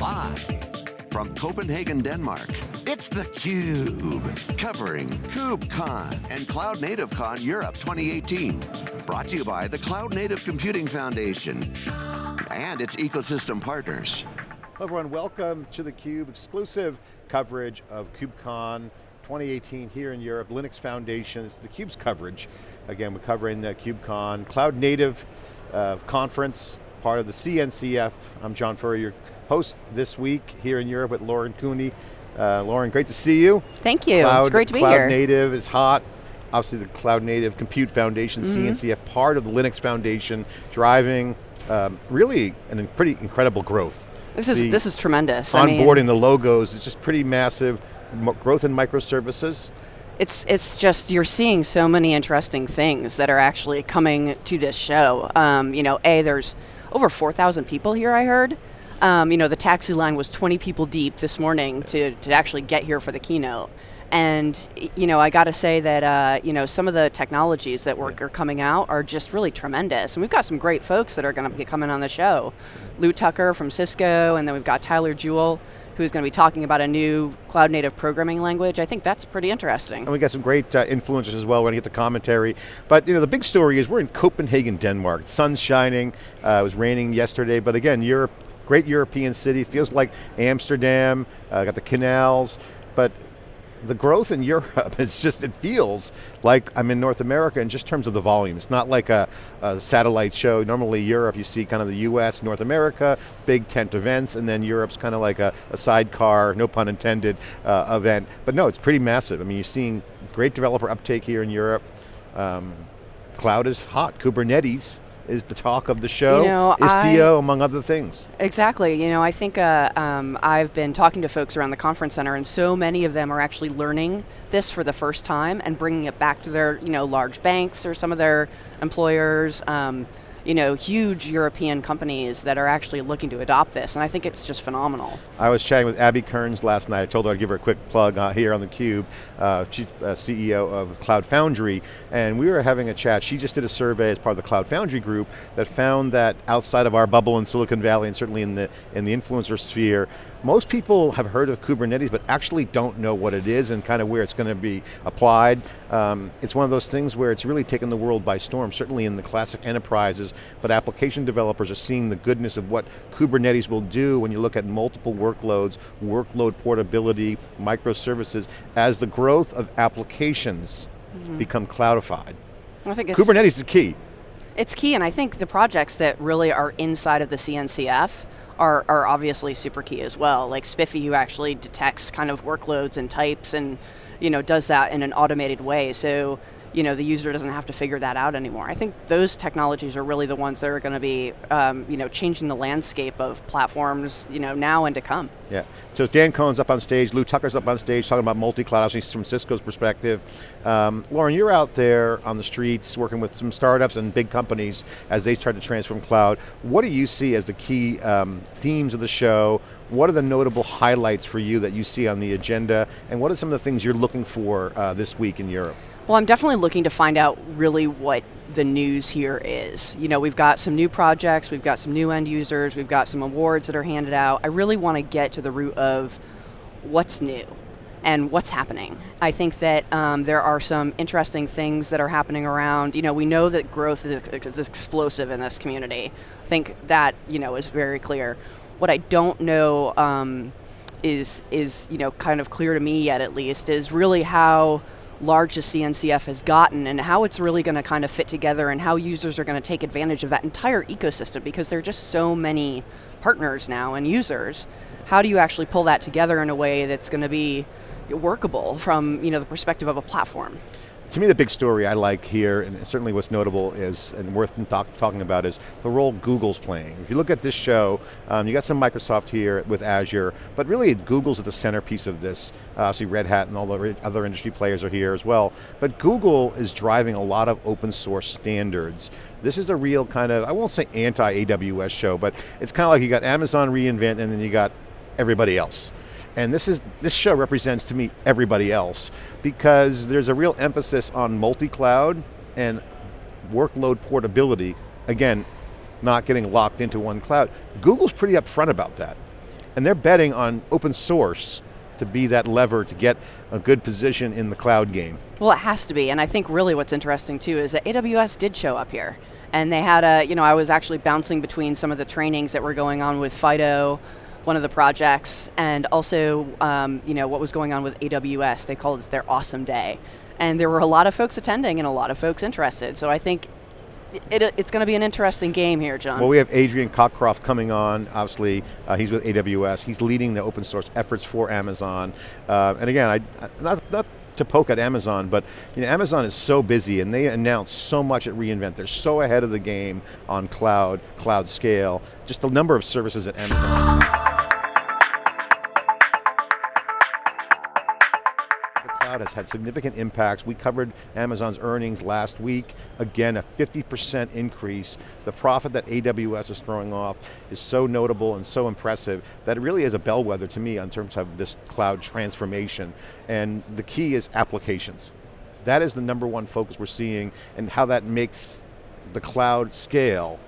Live from Copenhagen, Denmark, it's theCUBE, covering KubeCon and Cloud Native Con Europe 2018. Brought to you by the Cloud Native Computing Foundation and its ecosystem partners. Hello everyone, welcome to theCUBE, exclusive coverage of KubeCon 2018 here in Europe, Linux Foundation, it's theCUBE's coverage. Again, we're covering the KubeCon, Cloud Native uh, Conference, part of the CNCF. I'm John Furrier, your host this week here in Europe with Lauren Cooney. Uh, Lauren, great to see you. Thank you, Cloud, it's great to be here. Cloud Native is hot. Obviously the Cloud Native Compute Foundation, mm -hmm. CNCF, part of the Linux Foundation, driving um, really an pretty incredible growth. This is, the this is tremendous. Onboarding I mean, the logos, it's just pretty massive. growth in microservices. It's, it's just, you're seeing so many interesting things that are actually coming to this show. Um, you know, A, there's over 4,000 people here, I heard. Um, you know, the taxi line was 20 people deep this morning to, to actually get here for the keynote. And you know, I got to say that uh, you know some of the technologies that were, are coming out are just really tremendous, and we've got some great folks that are going to be coming on the show. Lou Tucker from Cisco, and then we've got Tyler Jewell, who's going to be talking about a new cloud native programming language. I think that's pretty interesting. And we got some great uh, influencers as well, we're going to get the commentary. But you know, the big story is we're in Copenhagen, Denmark. The sun's shining, uh, it was raining yesterday, but again, Europe, great European city, feels like Amsterdam, uh, got the canals, but the growth in Europe, it's just, it feels like I'm in North America in just terms of the volume. It's not like a, a, satellite show. Normally Europe, you see kind of the US, North America, big tent events, and then Europe's kind of like a, a sidecar, no pun intended, uh, event. But no, it's pretty massive. I mean, you're seeing great developer uptake here in Europe. Um, cloud is hot, Kubernetes is the talk of the show, you know, Istio, I, among other things. Exactly, you know, I think uh, um, I've been talking to folks around the conference center and so many of them are actually learning this for the first time and bringing it back to their, you know, large banks or some of their employers. Um, you know, huge European companies that are actually looking to adopt this, and I think it's just phenomenal. I was chatting with Abby Kearns last night. I told her I'd give her a quick plug uh, here on theCUBE. Uh, uh, CEO of Cloud Foundry, and we were having a chat. She just did a survey as part of the Cloud Foundry group that found that outside of our bubble in Silicon Valley, and certainly in the, in the influencer sphere, most people have heard of Kubernetes, but actually don't know what it is and kind of where it's going to be applied. Um, it's one of those things where it's really taken the world by storm, certainly in the classic enterprises, but application developers are seeing the goodness of what Kubernetes will do when you look at multiple workloads, workload portability, microservices, as the growth of applications mm -hmm. become cloudified. I think Kubernetes is key. It's key, and I think the projects that really are inside of the CNCF are, are obviously super key as well. Like SPIFFE who actually detects kind of workloads and types and you know, does that in an automated way. So you know, the user doesn't have to figure that out anymore. I think those technologies are really the ones that are going to be, um, you know, changing the landscape of platforms, you know, now and to come. Yeah, so Dan Kohn's up on stage, Lou Tucker's up on stage talking about multi-cloud, from Cisco's perspective. Um, Lauren, you're out there on the streets working with some startups and big companies as they try to transform cloud. What do you see as the key um, themes of the show? What are the notable highlights for you that you see on the agenda? And what are some of the things you're looking for uh, this week in Europe? Well, I'm definitely looking to find out really what the news here is. You know, we've got some new projects, we've got some new end users, we've got some awards that are handed out. I really want to get to the root of what's new and what's happening. I think that um, there are some interesting things that are happening around. You know, we know that growth is, is explosive in this community. I think that, you know, is very clear. What I don't know um, is, is, you know, kind of clear to me yet at least, is really how large the CNCF has gotten and how it's really going to kind of fit together and how users are going to take advantage of that entire ecosystem because there are just so many partners now and users. How do you actually pull that together in a way that's going to be workable from you know, the perspective of a platform? To me the big story I like here, and certainly what's notable is, and worth talk, talking about is the role Google's playing. If you look at this show, um, you got some Microsoft here with Azure, but really Google's at the centerpiece of this. Uh, obviously Red Hat and all the other industry players are here as well. But Google is driving a lot of open source standards. This is a real kind of, I won't say anti-AWS show, but it's kind of like you got Amazon reInvent and then you got everybody else. And this, is, this show represents to me everybody else because there's a real emphasis on multi-cloud and workload portability. Again, not getting locked into one cloud. Google's pretty upfront about that. and they're betting on open source to be that lever to get a good position in the cloud game. Well, it has to be, and I think really what's interesting too is that AWS did show up here. And they had a, you know, I was actually bouncing between some of the trainings that were going on with FIDO, one of the projects, and also, um, you know, what was going on with AWS. They called it their awesome day. And there were a lot of folks attending and a lot of folks interested. So I think it, it, it's going to be an interesting game here, John. Well, we have Adrian Cockcroft coming on, obviously, uh, he's with AWS, he's leading the open source efforts for Amazon. Uh, and again, I, not, not to poke at Amazon, but you know, Amazon is so busy and they announce so much at reInvent. They're so ahead of the game on cloud, cloud scale, just the number of services at Amazon. Has had significant impacts. We covered Amazon's earnings last week. Again, a 50% increase. The profit that AWS is throwing off is so notable and so impressive that it really is a bellwether to me in terms of this cloud transformation. And the key is applications. That is the number one focus we're seeing and how that makes the cloud scale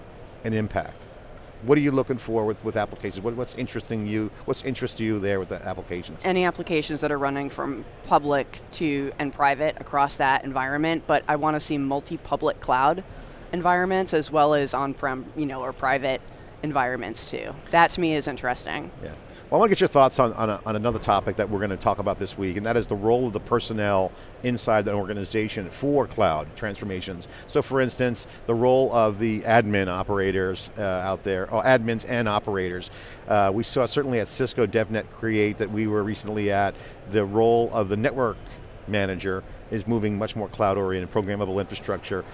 an impact. What are you looking for with, with applications? What, what's interesting you, what's interest you there with the applications? Any applications that are running from public to and private across that environment, but I want to see multi-public cloud environments as well as on-prem, you know, or private environments too. That to me is interesting. Yeah. Well, I want to get your thoughts on, on, a, on, another topic that we're going to talk about this week, and that is the role of the personnel inside the organization for cloud transformations. So for instance, the role of the admin operators uh, out there, or admins and operators. Uh, we saw certainly at Cisco DevNet Create that we were recently at, the role of the network manager is moving much more cloud-oriented, programmable infrastructure.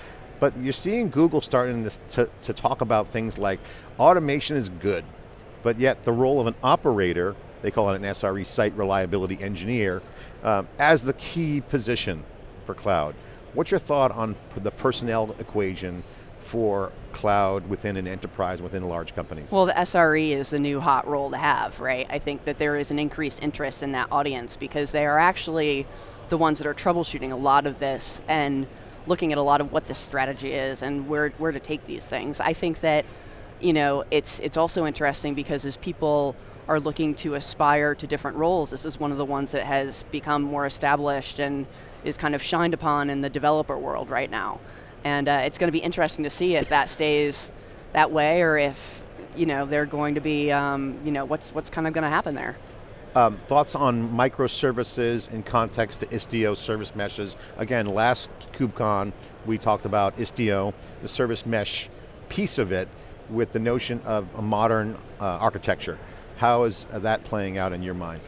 But you're seeing Google starting to, to, to talk about things like automation is good, but yet the role of an operator, they call it an SRE, Site Reliability Engineer, um, as the key position for cloud. What's your thought on the personnel equation for cloud within an enterprise, within large companies? Well, the SRE is the new hot role to have, right? I think that there is an increased interest in that audience because they are actually the ones that are troubleshooting a lot of this and looking at a lot of what the strategy is and where, where to take these things. I think that you know, it's, it's also interesting because as people are looking to aspire to different roles, this is one of the ones that has become more established and is kind of shined upon in the developer world right now. And uh, it's going to be interesting to see if that stays that way or if you know, they're going to be, um, you know, what's, what's kind of going to happen there. Um, thoughts on microservices in context to Istio service meshes. Again, last KubeCon, we talked about Istio, the service mesh piece of it, with the notion of a modern uh, architecture. How is that playing out in your mind?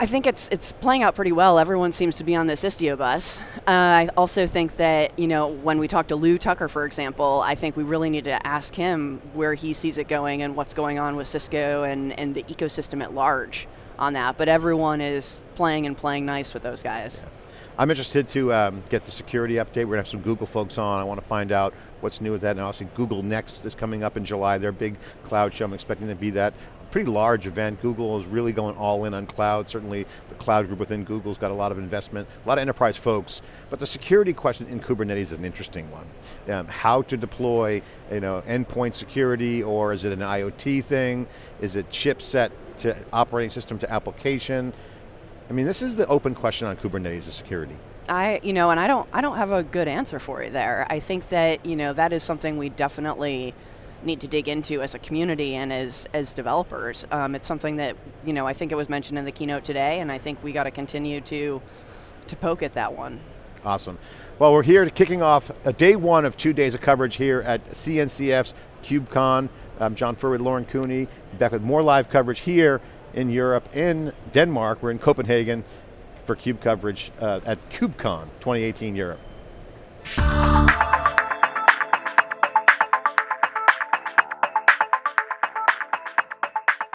I think it's it's playing out pretty well. Everyone seems to be on this Istio bus. Uh, I also think that you know when we talk to Lou Tucker, for example, I think we really need to ask him where he sees it going and what's going on with Cisco and and the ecosystem at large on that. But everyone is playing and playing nice with those guys. Yeah. I'm interested to um, get the security update. We're going to have some Google folks on. I want to find out what's new with that. And also Google Next is coming up in July. Their big cloud show. I'm expecting to be that pretty large event. Google is really going all in on cloud. Certainly the cloud group within Google's got a lot of investment, a lot of enterprise folks. But the security question in Kubernetes is an interesting one. Um, how to deploy you know, endpoint security or is it an IoT thing? Is it chipset to operating system to application? I mean, this is the open question on Kubernetes of security. I, you know, and I don't, I don't have a good answer for you there. I think that, you know, that is something we definitely need to dig into as a community and as, as developers. Um, it's something that, you know, I think it was mentioned in the keynote today, and I think we got to continue to, to poke at that one. Awesome. Well, we're here kicking off a day one of two days of coverage here at CNCF's KubeCon. I'm John Furrier, Lauren Cooney, back with more live coverage here in Europe, in Denmark. We're in Copenhagen for CUBE coverage uh, at KubeCon 2018 Europe.